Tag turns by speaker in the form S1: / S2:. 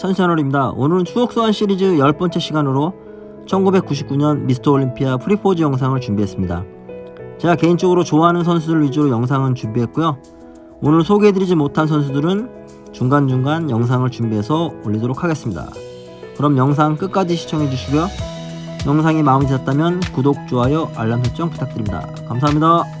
S1: 천시채널입니다 오늘은 추억소환 시리즈 10번째 시간으로 1999년 미스터 올림피아 프리포즈 영상을 준비했습니다. 제가 개인적으로 좋아하는 선수들 위주로 영상은 준비했고요. 오늘 소개해드리지 못한 선수들은 중간중간 영상을 준비해서 올리도록 하겠습니다. 그럼 영상 끝까지 시청해주시고요. 영상이 마음에 드셨다면 구독, 좋아요, 알람 설정 부탁드립니다. 감사합니다.